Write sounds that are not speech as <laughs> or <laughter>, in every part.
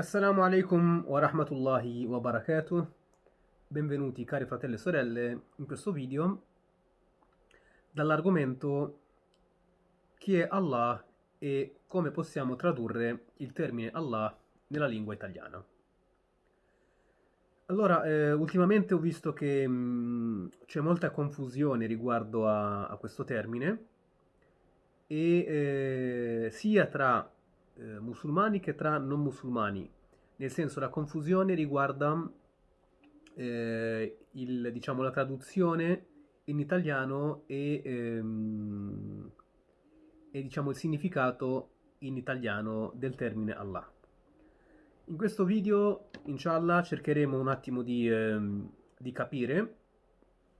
Assalamu alaikum wa rahmatullahi wa barakatuh. Benvenuti cari fratelli e sorelle in questo video dall'argomento chi è Allah e come possiamo tradurre il termine Allah nella lingua italiana. Allora, eh, ultimamente ho visto che mh, c'è molta confusione riguardo a, a questo termine e eh, sia tra eh, musulmani che tra non musulmani, nel senso la confusione riguarda eh, il, diciamo, la traduzione in italiano e, ehm, e diciamo, il significato in italiano del termine Allah. In questo video, inshallah, cercheremo un attimo di, ehm, di capire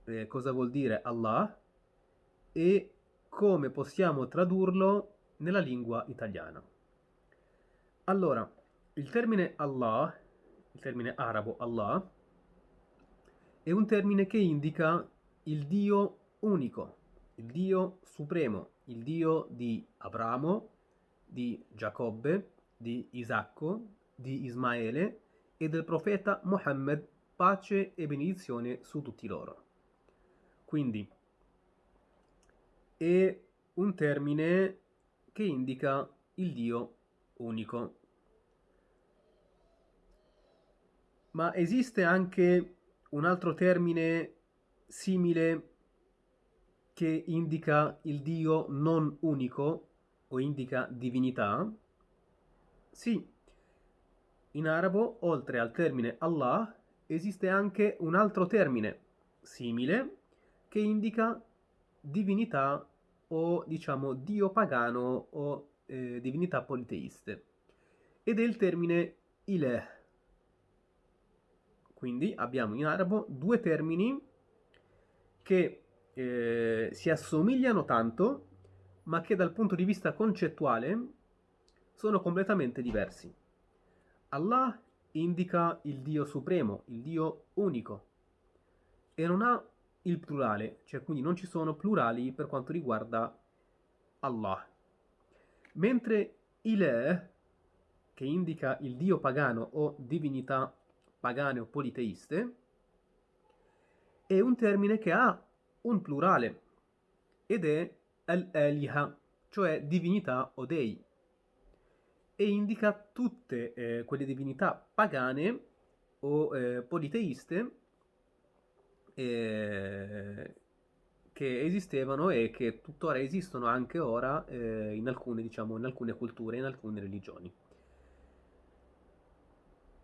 eh, cosa vuol dire Allah e come possiamo tradurlo nella lingua italiana. Allora, il termine Allah, il termine arabo Allah, è un termine che indica il Dio unico, il Dio supremo, il Dio di Abramo, di Giacobbe, di Isacco, di Ismaele e del profeta Mohammed, pace e benedizione su tutti loro. Quindi è un termine che indica il Dio unico. Ma esiste anche un altro termine simile che indica il Dio non unico o indica divinità? Sì, in arabo, oltre al termine Allah, esiste anche un altro termine simile che indica divinità o diciamo dio pagano o eh, divinità politeiste ed è il termine ilah. Quindi abbiamo in arabo due termini che eh, si assomigliano tanto ma che dal punto di vista concettuale sono completamente diversi. Allah indica il Dio supremo, il Dio unico e non ha il plurale, cioè quindi non ci sono plurali per quanto riguarda Allah. Mentre Ilah, che indica il dio pagano o divinità pagane o politeiste, è un termine che ha un plurale ed è al-aliha, cioè divinità o dei, e indica tutte eh, quelle divinità pagane o eh, politeiste eh, che esistevano e che tuttora esistono anche ora eh, in, alcune, diciamo, in alcune culture, in alcune religioni.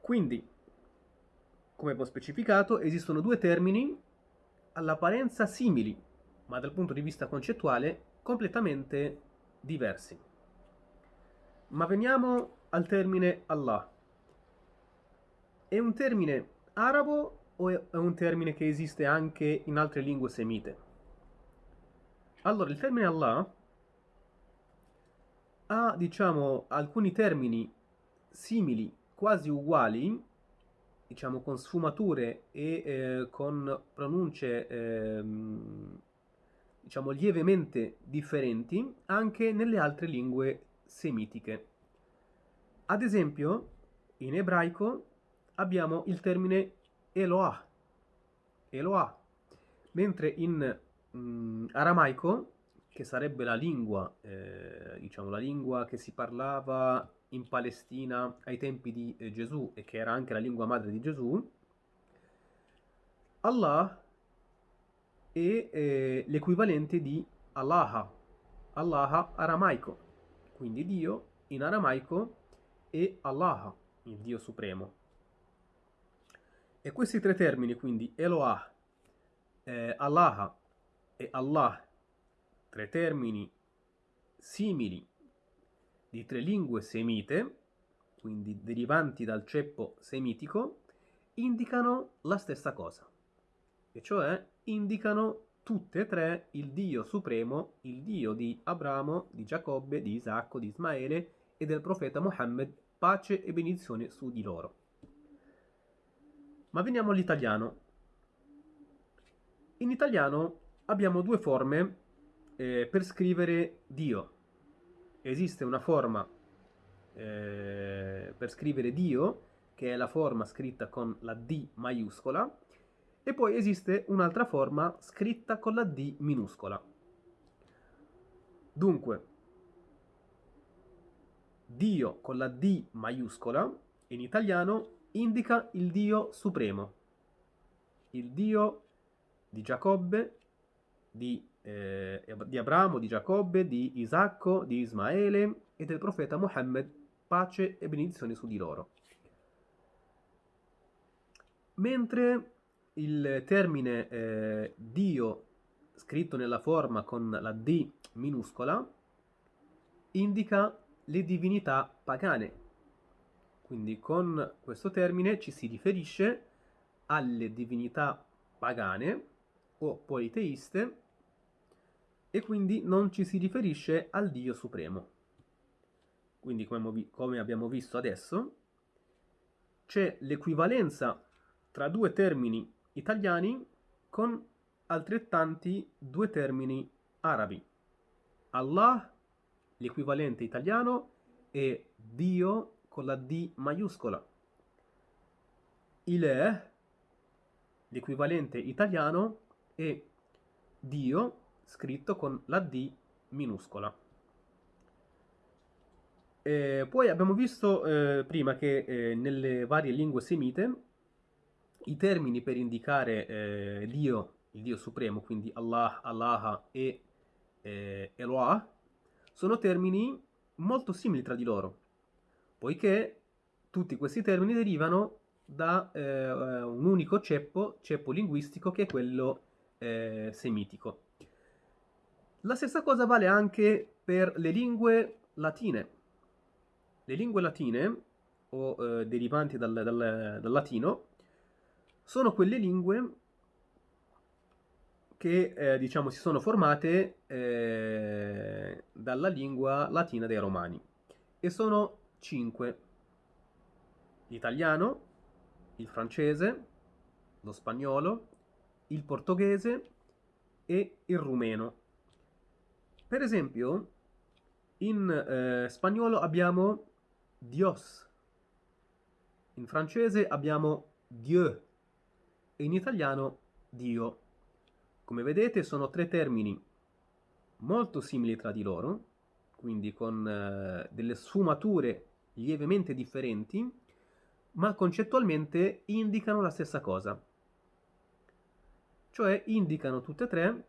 Quindi, come ho specificato, esistono due termini all'apparenza simili, ma dal punto di vista concettuale completamente diversi. Ma veniamo al termine Allah. È un termine arabo o è un termine che esiste anche in altre lingue semite? Allora, il termine Allah ha, diciamo, alcuni termini simili, quasi uguali, diciamo, con sfumature e eh, con pronunce, eh, diciamo, lievemente differenti anche nelle altre lingue semitiche. Ad esempio, in ebraico abbiamo il termine Eloah, Eloah, mentre in mh, mm, aramaico, che sarebbe la lingua, eh, diciamo la lingua che si parlava in Palestina ai tempi di eh, Gesù e che era anche la lingua madre di Gesù, Allah è eh, l'equivalente di Allah, Allah aramaico, quindi Dio in aramaico è Allah, il Dio supremo. E questi tre termini, quindi Eloah, eh, Allah e Allah, tre termini simili di tre lingue semite, quindi derivanti dal ceppo semitico, indicano la stessa cosa, e cioè indicano tutte e tre il Dio supremo, il Dio di Abramo, di Giacobbe, di Isacco, di Ismaele e del profeta Mohammed, pace e benedizione su di loro. Ma veniamo all'italiano. In italiano abbiamo due forme eh, per scrivere Dio. Esiste una forma eh, per scrivere Dio, che è la forma scritta con la D maiuscola, e poi esiste un'altra forma scritta con la D minuscola. Dunque, Dio con la D maiuscola, in italiano, indica il Dio supremo, il Dio di Giacobbe, di, eh, di Abramo, di Giacobbe, di Isacco, di Ismaele e del profeta Mohammed, pace e benedizioni su di loro. Mentre il termine eh, Dio, scritto nella forma con la D minuscola, indica le divinità pagane. Quindi con questo termine ci si riferisce alle divinità pagane o politeiste e quindi non ci si riferisce al Dio Supremo. Quindi come abbiamo visto adesso c'è l'equivalenza tra due termini italiani con altrettanti due termini arabi. Allah, l'equivalente italiano, è Dio con la D maiuscola. Ileh, l'equivalente italiano, è Dio scritto con la D minuscola. Eh, poi abbiamo visto eh, prima che eh, nelle varie lingue semite i termini per indicare eh, Dio, il Dio supremo, quindi Allah, Allah e eh, Eloah, sono termini molto simili tra di loro, poiché tutti questi termini derivano da eh, un unico ceppo, ceppo linguistico, che è quello semitico. La stessa cosa vale anche per le lingue latine. Le lingue latine, o eh, derivanti dal, dal, dal, latino, sono quelle lingue che eh, diciamo si sono formate eh, dalla lingua latina dei romani. E sono cinque. L'italiano, il francese, lo spagnolo, il portoghese e il rumeno. Per esempio, in eh, spagnolo abbiamo Dios. In francese abbiamo Dieu e in italiano Dio. Come vedete sono tre termini molto simili tra di loro, quindi con eh, delle sfumature lievemente differenti, ma concettualmente indicano la stessa cosa. Cioè indicano tutte e tre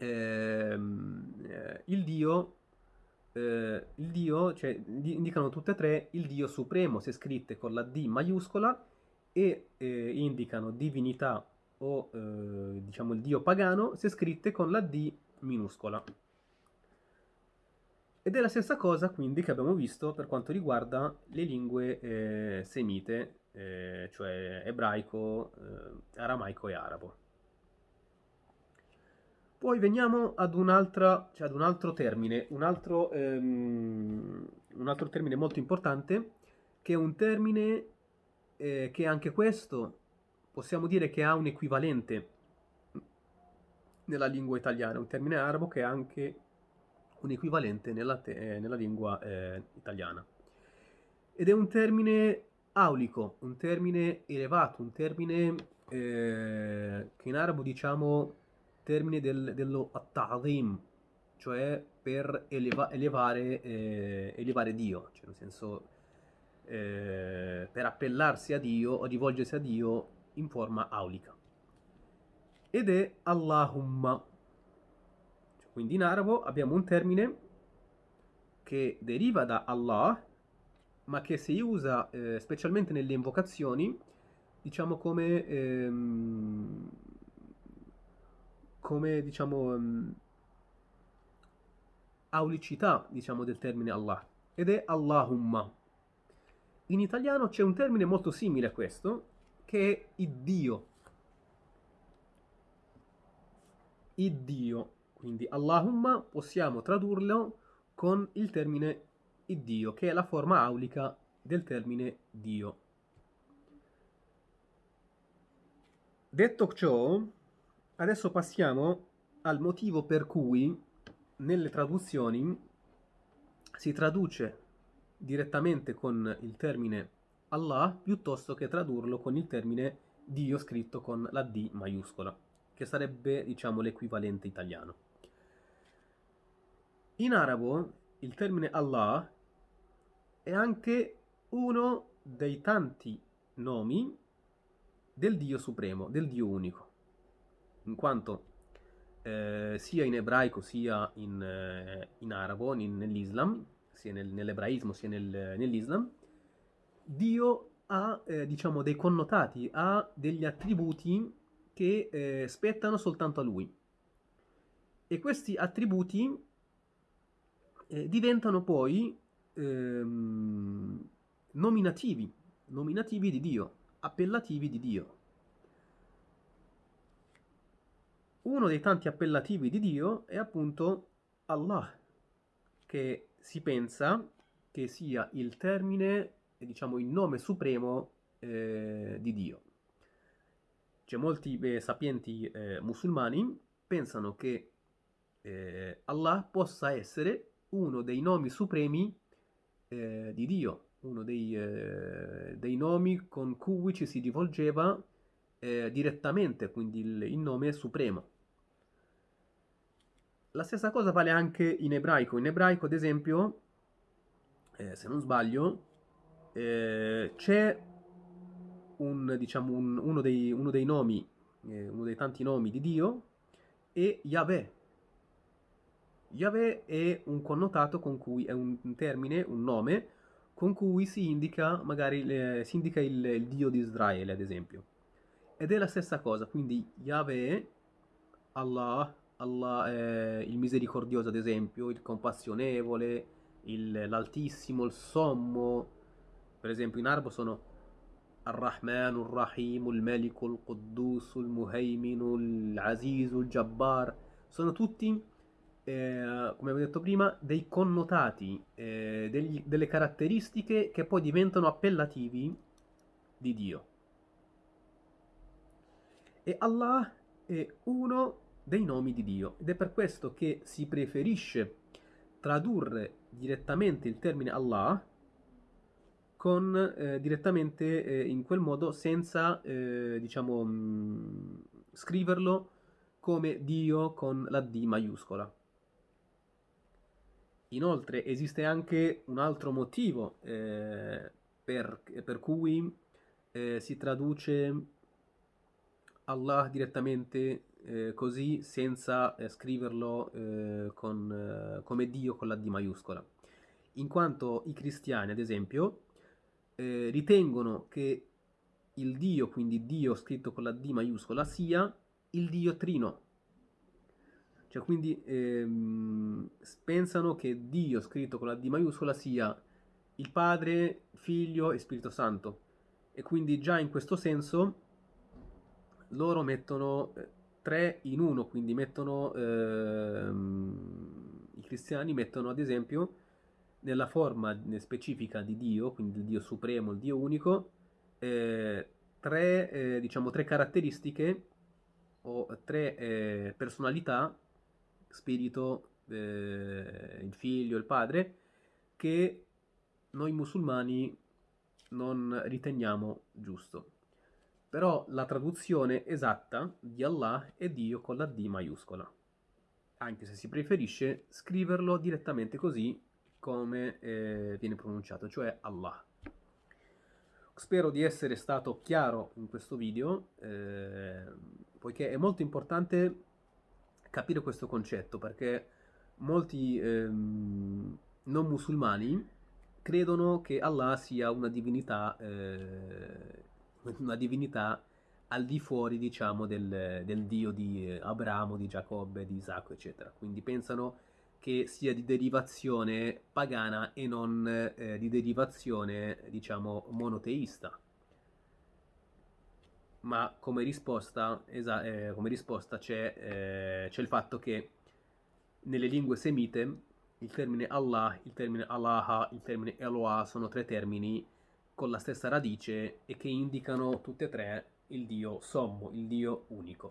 ehm, eh, il Dio eh, il dio, cioè indicano tutte e tre il dio supremo se scritte con la D maiuscola e eh, indicano divinità o eh, diciamo il dio pagano se scritte con la D minuscola. Ed è la stessa cosa quindi che abbiamo visto per quanto riguarda le lingue eh, semite, eh, cioè ebraico, aramaico e arabo. Poi veniamo ad, cioè ad un altro termine, un altro, ehm, un altro, termine molto importante, che è un termine eh, che anche questo possiamo dire che ha un equivalente nella lingua italiana, un termine arabo che ha anche un equivalente nella, eh, nella lingua eh, italiana. Ed è un termine aulico, un termine elevato, un termine eh, che in arabo diciamo termine del, dello at-ta'zim, cioè per eleva, elevare, eh, elevare, Dio, cioè nel senso eh, per appellarsi a Dio o rivolgersi a Dio in forma aulica. Ed è Allahumma. Cioè, quindi in arabo abbiamo un termine che deriva da Allah, ma che si usa eh, specialmente nelle invocazioni, diciamo come ehm, come diciamo um, aulicità diciamo del termine Allah. Ed è Allahumma. In italiano c'è un termine molto simile a questo che è Iddio. Iddio. Quindi Allahumma possiamo tradurlo con il termine Iddio che è la forma aulica del termine Dio. Detto ciò Adesso passiamo al motivo per cui nelle traduzioni si traduce direttamente con il termine Allah piuttosto che tradurlo con il termine Dio scritto con la D maiuscola, che sarebbe diciamo l'equivalente italiano. In arabo il termine Allah è anche uno dei tanti nomi del Dio supremo, del Dio unico, in quanto eh, sia in ebraico sia in, eh, in arabo, in, nell'Islam, sia nel, nell'ebraismo sia nel, nell'Islam, Dio ha eh, diciamo dei connotati, ha degli attributi che eh, spettano soltanto a lui. E questi attributi eh, diventano poi ehm, nominativi, nominativi di Dio, appellativi di Dio. Uno dei tanti appellativi di Dio è appunto Allah, che si pensa che sia il termine, diciamo il nome supremo eh, di Dio. Cioè molti eh, sapienti eh, musulmani pensano che eh, Allah possa essere uno dei nomi supremi eh, di Dio, uno dei, eh, dei, nomi con cui ci si rivolgeva direttamente, quindi il, il nome supremo. La stessa cosa vale anche in ebraico. In ebraico, ad esempio, eh, se non sbaglio, eh, c'è un, diciamo, un, uno, dei, uno, dei, nomi, eh, uno dei tanti nomi di Dio, è Yahweh. Yahweh è un connotato con cui, è un termine, un nome, con cui si indica, magari, eh, si indica il, il Dio di Israele, ad esempio. Ed è la stessa cosa, quindi Yahweh, Allah, Allah è il misericordioso ad esempio, il compassionevole, l'altissimo, il sommo. Per esempio in arabo sono Ar-Rahman, Ar-Rahim, Il-Malik, Il-Quddus, Il-Muhaymin, Il-Aziz, Il-Jabbar. Sono tutti, eh, come avevo detto prima, dei connotati, eh, degli, delle caratteristiche che poi diventano appellativi di Dio. E Allah è uno dei nomi di Dio ed è per questo che si preferisce tradurre direttamente il termine Allah con eh, direttamente eh, in quel modo senza eh, diciamo mh, mm, scriverlo come Dio con la D maiuscola. Inoltre esiste anche un altro motivo eh, per, per, cui eh, si traduce Allah direttamente eh, così senza eh, scriverlo eh, con, eh, come Dio con la D maiuscola. In quanto i cristiani, ad esempio, eh, ritengono che il Dio, quindi Dio scritto con la D maiuscola, sia il Dio trino. Cioè, quindi ehm, pensano che Dio scritto con la D maiuscola sia il Padre, Figlio e Spirito Santo. E quindi già in questo senso loro mettono eh, tre in uno, quindi mettono, ehm, i cristiani mettono ad esempio nella forma specifica di Dio, quindi il Dio supremo, il Dio unico, eh, tre, eh, diciamo, tre caratteristiche o tre eh, personalità, spirito, eh, il figlio, il padre, che noi musulmani non riteniamo giusto. Però la traduzione esatta di Allah è Dio con la D maiuscola, anche se si preferisce scriverlo direttamente così come eh, viene pronunciato, cioè Allah. Spero di essere stato chiaro in questo video, eh, poiché è molto importante capire questo concetto, perché molti ehm, non musulmani credono che Allah sia una divinità eh, <laughs> una divinità al di fuori, diciamo, del, del dio di Abramo, di Giacobbe, di Isacco, eccetera. Quindi pensano che sia di derivazione pagana e non eh, di derivazione, diciamo, monoteista. Ma come risposta, eh, come risposta c'è, eh, c'è il fatto che nelle lingue semite il termine Allah, il termine Allah, il termine Eloah sono tre termini con la stessa radice e che indicano tutte e tre il Dio sommo, il Dio unico.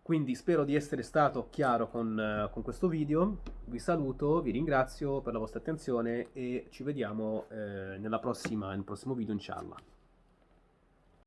Quindi spero di essere stato chiaro con, eh, con questo video, vi saluto, vi ringrazio per la vostra attenzione e ci vediamo eh, prossima, nel prossimo video inshallah.